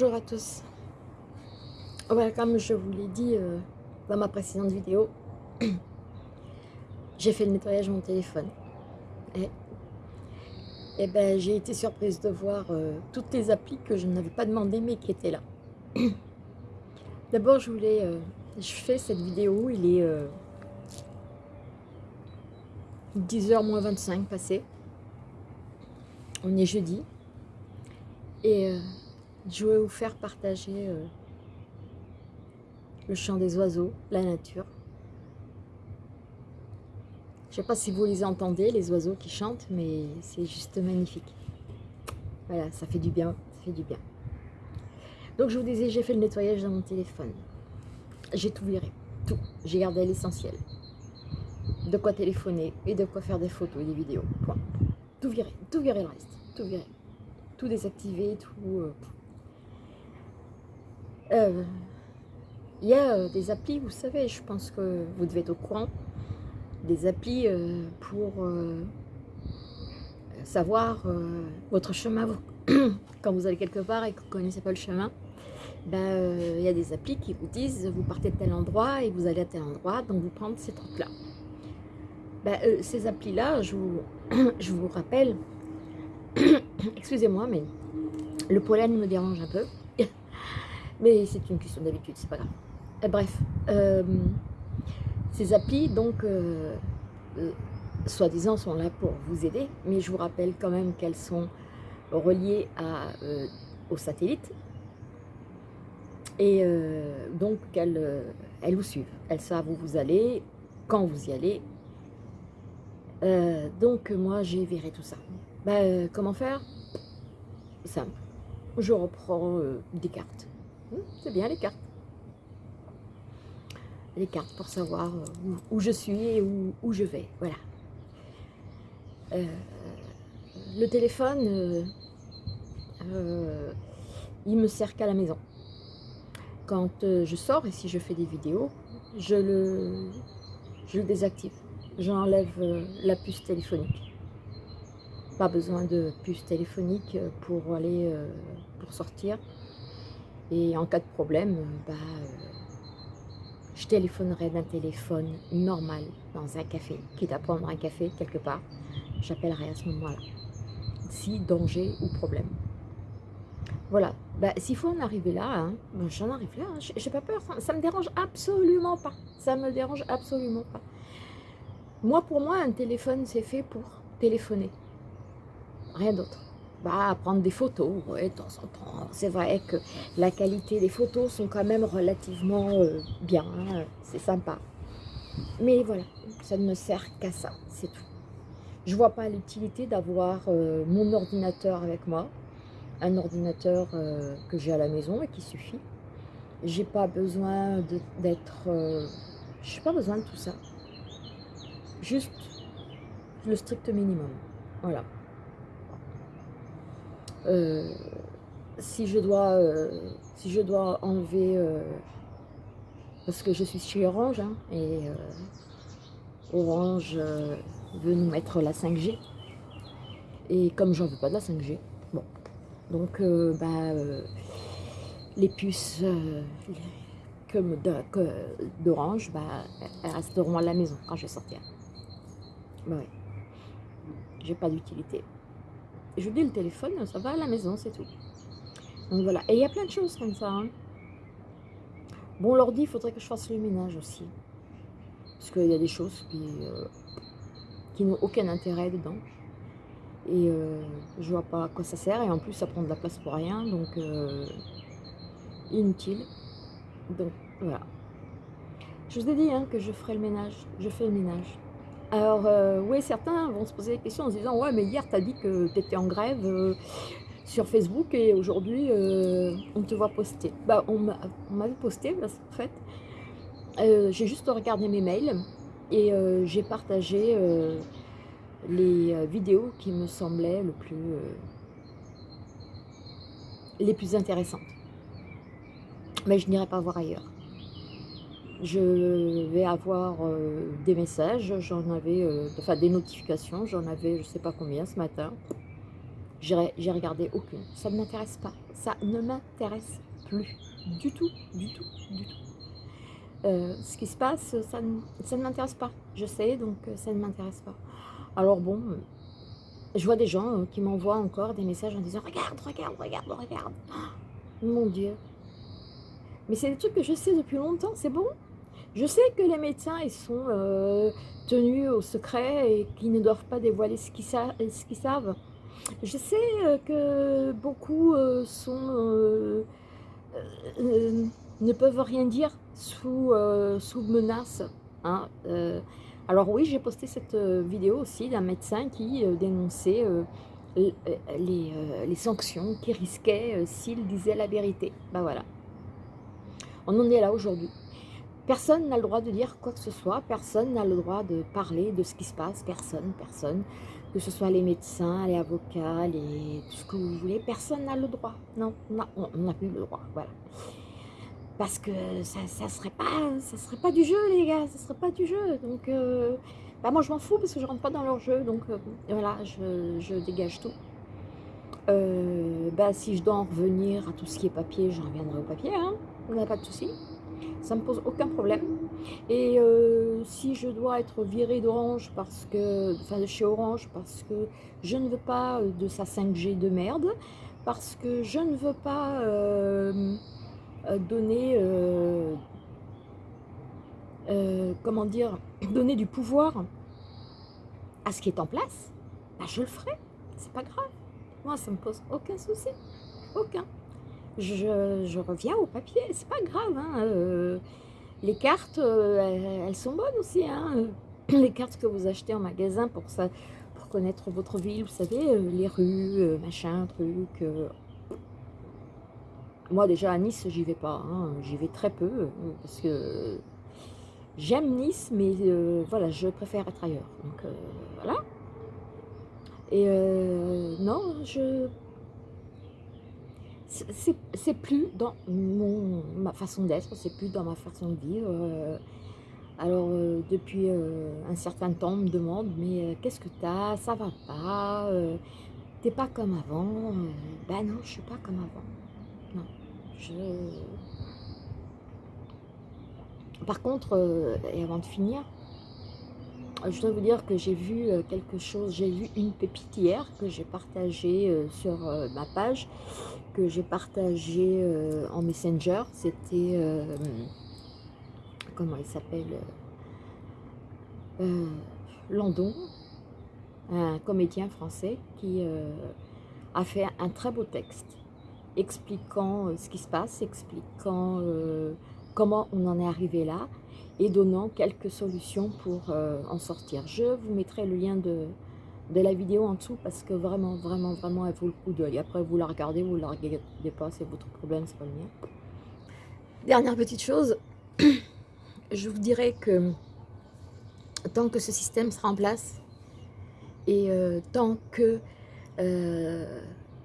Bonjour à tous. Comme je vous l'ai dit euh, dans ma précédente vidéo, j'ai fait le nettoyage de mon téléphone. Et, et ben, j'ai été surprise de voir euh, toutes les applis que je n'avais pas demandé mais qui étaient là. D'abord, je voulais... Euh, je fais cette vidéo, il est 10h moins 25 passé. On est jeudi. Et je vais vous faire partager euh, le chant des oiseaux, la nature. Je ne sais pas si vous les entendez, les oiseaux qui chantent, mais c'est juste magnifique. Voilà, ça fait du bien, ça fait du bien. Donc je vous disais, j'ai fait le nettoyage dans mon téléphone. J'ai tout viré, tout. J'ai gardé l'essentiel. De quoi téléphoner et de quoi faire des photos et des vidéos. Point. Tout viré, tout viré le reste, tout viré. Tout désactivé, tout... Euh, euh, y a euh, des applis, vous savez, je pense que vous devez être au courant, des applis euh, pour savoir votre chemin. Quand vous allez quelque part et que vous ne connaissez pas le chemin, ben, il y a des applis qui vous disent vous partez de tel endroit et vous allez à tel endroit, donc vous prenez cette route-là. Ben, ces applis-là, je vous, je vous rappelle, excusez-moi, mais le pollen me dérange un peu. Mais c'est une question d'habitude, c'est pas grave. Euh, bref, euh, ces applis, donc, euh, soi-disant, sont là pour vous aider, mais je vous rappelle quand même qu'elles sont reliées à, au satellite, et donc qu'elles elles vous suivent. Elles savent où vous allez, quand vous y allez. donc moi, j'ai viré tout ça. Bah, comment faire? Simple. Je reprends des cartes c'est bien les cartes. Les cartes pour savoir euh, où, je suis et où, je vais. Voilà. Euh, le téléphone, euh, il me sert qu'à la maison. Quand je sors et si je fais des vidéos, je le, je le désactive. J'enlève la puce téléphonique. Pas besoin de puce téléphonique pour aller pour sortir. Et en cas de problème, bah, euh, je téléphonerai d'un téléphone normal dans un café, quitte à prendre un café quelque part, j'appellerai à ce moment-là, si danger ou problème. Voilà, bah, s'il faut en arriver là, hein, bah, j'en arrive là, hein. j'ai pas peur, ça, ne me dérange absolument pas, ça me dérange absolument pas. Moi, pour moi, un téléphone, c'est fait pour téléphoner, rien d'autre bah, prendre des photos, de temps en temps. C'est vrai que la qualité des photos sont quand même relativement euh, bien, hein, c'est sympa. Mais voilà, ça ne me sert qu'à ça, c'est tout. Je vois pas l'utilité d'avoir euh, mon ordinateur avec moi, un ordinateur euh, que j'ai à la maison et qui suffit. J'ai pas besoin d'être... Je n'ai pas besoin de tout ça. Juste le strict minimum. Voilà. Euh, si je dois euh, si je dois enlever euh, parce que je suis chez Orange hein, et Orange veut nous mettre la 5G et comme j'en veux pas de la 5G bon. Donc bah, les puces d'Orange bah, elles resteront à la maison quand je vais sortir. Bah ouais. J'ai pas d'utilité je dis le téléphone, ça va à la maison, c'est tout. Donc voilà, et il y a plein de choses comme ça. Hein. Bon, l'ordi, il faudrait que je fasse le ménage aussi. Parce qu'il y a des choses qui, euh, n'ont aucun intérêt dedans. Et euh, je vois pas à quoi ça sert. Et en plus, ça prend de la place pour rien. Donc, euh, inutile. Donc, voilà. Je vous ai dit hein, que je ferai le ménage. Je fais le ménage. Alors, euh, oui, certains vont se poser des questions en se disant « Ouais, mais hier, tu dit que tu étais en grève euh, sur Facebook et aujourd'hui, euh, on te voit poster. Bah, on m'avait posté, en fait. j'ai juste regardé mes mails et j'ai partagé les vidéos qui me semblaient les plus intéressantes. Mais je n'irai pas voir ailleurs je vais avoir euh, des messages, j'en avais, euh, enfin des notifications, j'en avais je ne sais pas combien ce matin. j'ai regardé aucune. Ça ne m'intéresse pas. Ça ne m'intéresse plus du tout, du tout, du tout. Euh, ce qui se passe, ça ne, m'intéresse pas. Je sais, donc ça ne m'intéresse pas. Alors bon, je vois des gens qui m'envoient encore des messages en disant « Regarde, regarde, regarde, regarde Mon Dieu Mais c'est des trucs que je sais depuis longtemps, c'est bon? Je sais que les médecins, sont tenus au secret et qu'ils ne doivent pas dévoiler ce qu'ils savent. Je sais euh, que beaucoup euh, euh, ne peuvent rien dire sous, sous menace. Hein. alors oui, j'ai posté cette vidéo aussi d'un médecin qui dénonçait les, les, sanctions qu'il risquait s'il disait la vérité. Ben voilà. On en est là aujourd'hui. Personne n'a le droit de dire quoi que ce soit, personne n'a le droit de parler de ce qui se passe, personne, personne. Que ce soit les médecins, les avocats, les, tout ce que vous voulez, personne n'a le droit. Non, on n'a plus le droit, voilà. Parce que ça ne serait, pas, serait pas du jeu, les gars, ça serait pas du jeu. Donc, euh, bah moi je m'en fous parce que je rentre pas dans leur jeu, donc euh, voilà, je, dégage tout. Euh, bah, si je dois en revenir à tout ce qui est papier, je reviendrai au papier, hein, on n'a pas de souci ça me pose aucun problème. Et euh, si je dois être viré d'Orange parce que, enfin de chez Orange parce que je ne veux pas de sa 5G de merde, parce que je ne veux pas euh, euh, donner, comment dire, donner du pouvoir à ce qui est en place, bah, je le ferai, c'est pas grave. Moi, ça me pose aucun souci, aucun je, reviens au papier, c'est pas grave. Hein, euh, les cartes, euh, elles, sont bonnes aussi. Hein, les cartes que vous achetez en magasin pour, ça, pour connaître votre ville, vous savez, euh, les rues, machin, truc. Moi déjà à Nice, j'y vais pas. Hein, j'y vais très peu parce que j'aime Nice, mais voilà, je préfère être ailleurs. Donc voilà. Et non, je c'est plus dans mon, ma façon d'être, c'est plus dans ma façon de vivre. Euh. alors, euh, depuis euh, un certain temps, on me demande, mais qu'est-ce que t'as? Ça va pas T'es pas comme avant Ben non, je suis pas comme avant. Non, je... Par contre, et avant de finir, je dois vous dire que j'ai vu quelque chose, j'ai vu une pépite hier que j'ai partagée sur ma page que j'ai partagé euh, en Messenger, c'était, euh, comment il s'appelle, euh, Landon, un comédien français qui a fait un très beau texte expliquant ce qui se passe, expliquant comment on en est arrivé là et donnant quelques solutions pour en sortir. Je vous mettrai le lien de, de la vidéo en dessous parce que vraiment, vraiment, vraiment, elle vaut le coup d'œil. Après, vous la regardez, vous la regardez pas, c'est votre problème, c'est pas le mien. Dernière petite chose, je vous dirais que tant que ce système sera en place et euh, tant que euh,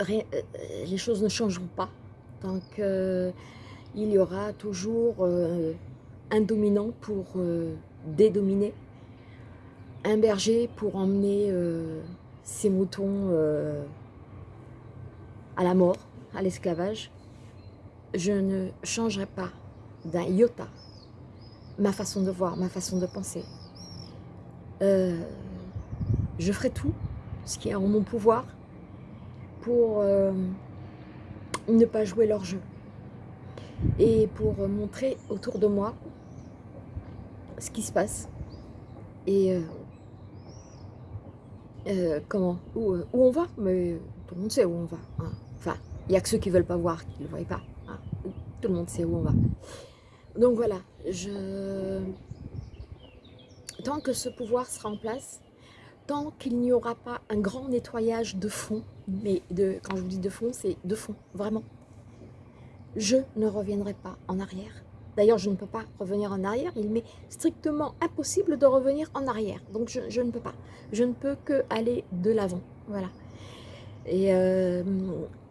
euh, les choses ne changeront pas, tant qu'il y aura toujours un dominant pour dédominer, un berger pour emmener euh, ses moutons euh, à la mort, à l'esclavage, je ne changerai pas d'un iota ma façon de voir, ma façon de penser. Euh, je ferai tout ce qui est en mon pouvoir pour ne pas jouer leur jeu et pour montrer autour de moi ce qui se passe et euh, comment euh, où, on va, mais tout le monde sait où on va. Hein. Enfin, il n'y a que ceux qui ne veulent pas voir, qui ne le voient pas. Hein. Tout le monde sait où on va. Donc voilà, je... tant que ce pouvoir sera en place, tant qu'il n'y aura pas un grand nettoyage de fond, mais de, quand je vous dis de fond, c'est de fond, vraiment, je ne reviendrai pas en arrière. D'ailleurs, je ne peux pas revenir en arrière. Il m'est strictement impossible de revenir en arrière. Donc, je, ne peux pas. Je ne peux que aller de l'avant. Voilà. Et euh,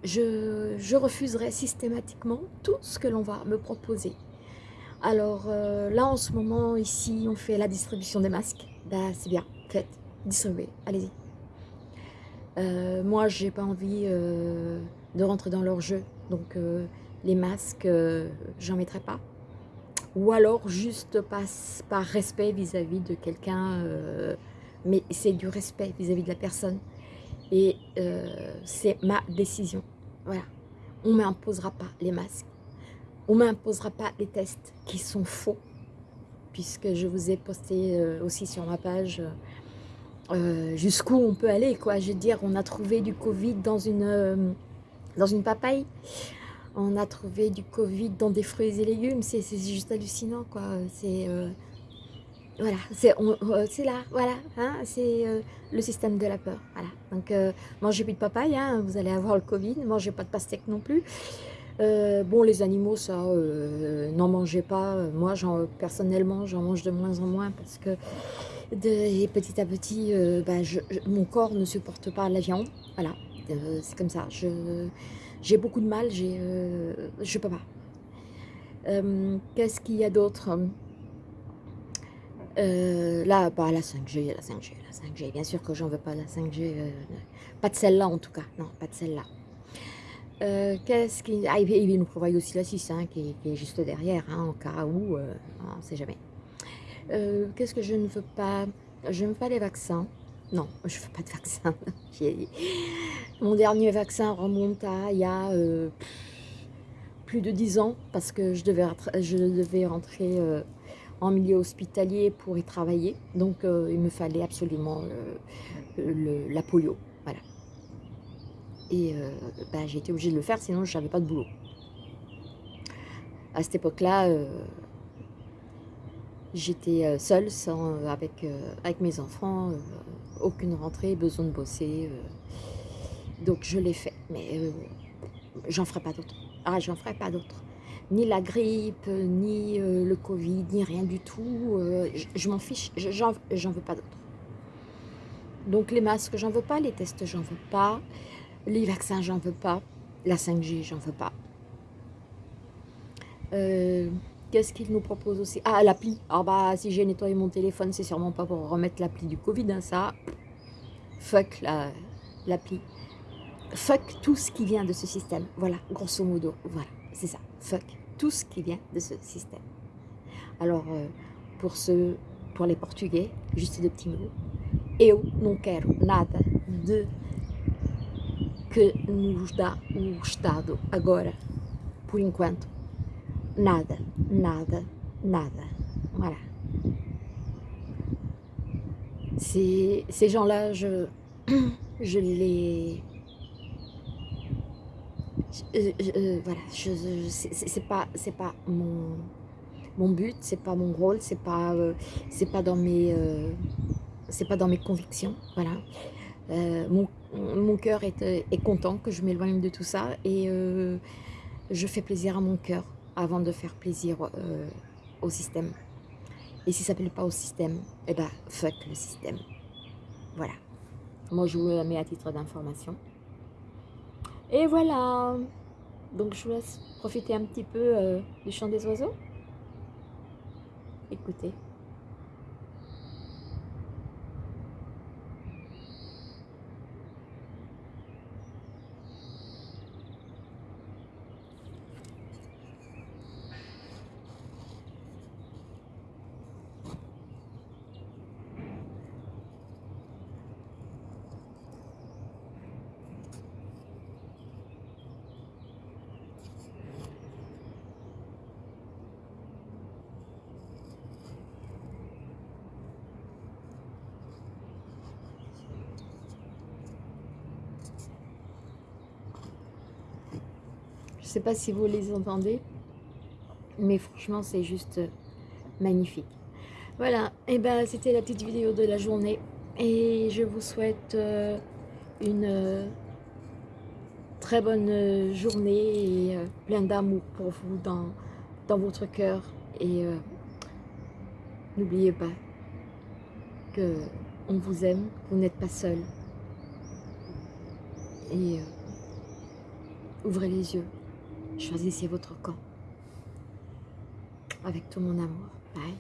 je, refuserai systématiquement tout ce que l'on va me proposer. Alors euh, là, en ce moment, ici, on fait la distribution des masques. Ben, c'est bien, faites, distribuez, allez-y. Euh, moi, j'ai pas envie euh, de rentrer dans leur jeu, donc les masques, j'en mettrai pas. Ou alors juste par, respect vis-à-vis de quelqu'un, mais c'est du respect vis-à-vis de la personne. Et c'est ma décision. Voilà. On ne m'imposera pas les masques. On ne m'imposera pas les tests qui sont faux, puisque je vous ai posté aussi sur ma page euh, jusqu'où on peut aller, quoi. Je veux dire, on a trouvé du Covid euh, dans une papaye. On a trouvé du Covid dans des fruits et légumes. C'est juste hallucinant, quoi. C'est... Euh, voilà, c'est là, voilà, hein, c'est le système de la peur, voilà. Donc, mangez plus de papaye, hein, vous allez avoir le Covid, mangez pas de pastèque non plus. bon, les animaux, ça, n'en mangez pas. Moi, personnellement, j'en mange de moins en moins parce que et petit à petit, euh, bah, mon corps ne supporte pas la viande. Voilà, euh, c'est comme ça. J'ai beaucoup de mal, euh, je ne peux pas. Qu'est-ce qu'il y a d'autre? Là, bah, la 5G, la 5G, la 5G. Bien sûr que j'en veux pas la 5G. pas de celle-là en tout cas. Non, pas de celle-là. Qu'est-ce qui... Ah, il nous prévoit aussi la 6 hein, qui, est juste derrière, hein, en cas où, on ne sait jamais. Euh, qu'est-ce que je ne veux pas? Je n'aime pas les vaccins. Non, je ne veux pas de vaccin. Mon dernier vaccin remonte à il y a euh, plus de 10 ans parce que je devais, rentrer euh, en milieu hospitalier pour y travailler. Donc il me fallait absolument la polio. Voilà. Et bah, j'ai été obligée de le faire, sinon je n'avais pas de boulot. À cette époque-là, J'étais euh, seule, euh, euh, avec mes enfants, aucune rentrée, besoin de bosser. donc je l'ai fait, mais j'en ferai pas d'autres. Ah, j'en ferai pas d'autres. Ni la grippe, ni le Covid, ni rien du tout. je, m'en fiche, j'en veux pas d'autres. Donc les masques, j'en veux pas, les tests, j'en veux pas, les vaccins, j'en veux pas, la 5G, j'en veux pas. Qu'est-ce qu'il nous propose aussi? Ah, l'appli. Alors, bah, si j'ai nettoyé mon téléphone, c'est sûrement pas pour remettre l'appli du Covid, hein, ça. Fuck l'appli. Fuck tout ce qui vient de ce système. Voilà, grosso modo. Voilà, c'est ça. Fuck tout ce qui vient de ce système. Alors, euh, pour ceux, pour les Portugais, juste deux petits mots. Eu não quero nada de que nos dá o Estado agora, por enquanto. Nada, nada, nada. Voilà. Ces, gens-là, je, je les... Euh, voilà, je, c'est pas, pas mon, mon but, c'est pas mon rôle, c'est pas, euh, pas dans mes, euh, c'est pas dans mes convictions, voilà. mon, mon cœur est, est, content que je m'éloigne de tout ça et je fais plaisir à mon cœur avant de faire plaisir euh, au système. Et si ça ne plaît pas au système, eh ben fuck le système. Voilà. Moi je vous le mets à titre d'information. Et voilà. Donc je vous laisse profiter un petit peu euh, du chant des oiseaux. Écoutez. Sais pas si vous les entendez, mais franchement, c'est juste magnifique. Voilà, et eh ben c'était la petite vidéo de la journée. Et je vous souhaite euh, une euh, très bonne journée et euh, plein d'amour pour vous dans, dans votre cœur. Et n'oubliez pas que on vous aime, vous n'êtes pas seul. Et ouvrez les yeux. Choisissez votre camp avec tout mon amour. Bye.